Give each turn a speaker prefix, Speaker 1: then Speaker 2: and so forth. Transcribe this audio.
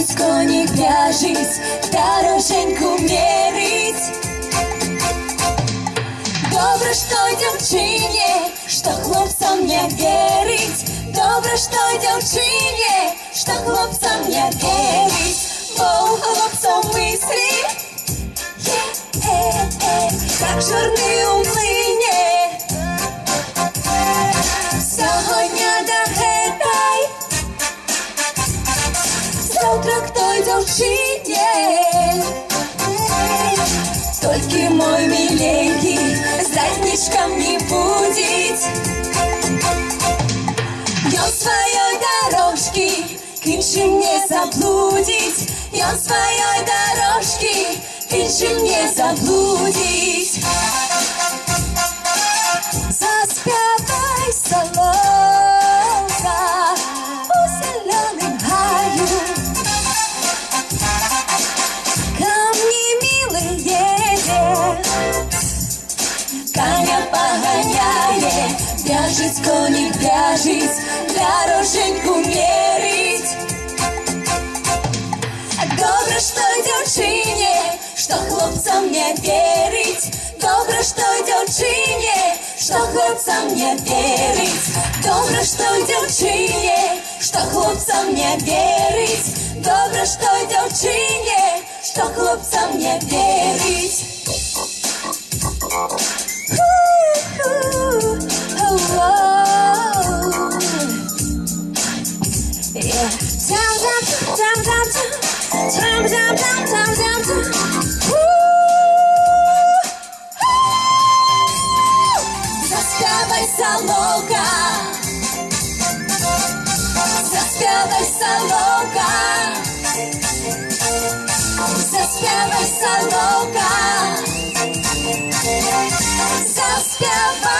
Speaker 1: В'яжись, коні, в'яжись, дороженьку мерить. Добре ж той дівчині, що хлопцям не вірить. Добре ж той дівчині, що хлопцям не вірить. Бо у хлопців мислі є, е, е, як жорни дівчині. Только мой миленький задничком не будет. Он своей дорожки к іншим не заблудить. И он своей дорожки к іншим не заблудить. Заспевай Вяжись, коник, вяжись, дороженьку мерить. Добро, что девчине, что хлопцам не верить. Добро, что девчине, что хлопцам не верить. Добро, что девчине, что хлопцам не верить. Добро, что девчине, что хлопцам не верить. Заспевай, соловка, заспевай, соловка, заспевай, соловка, заспевай.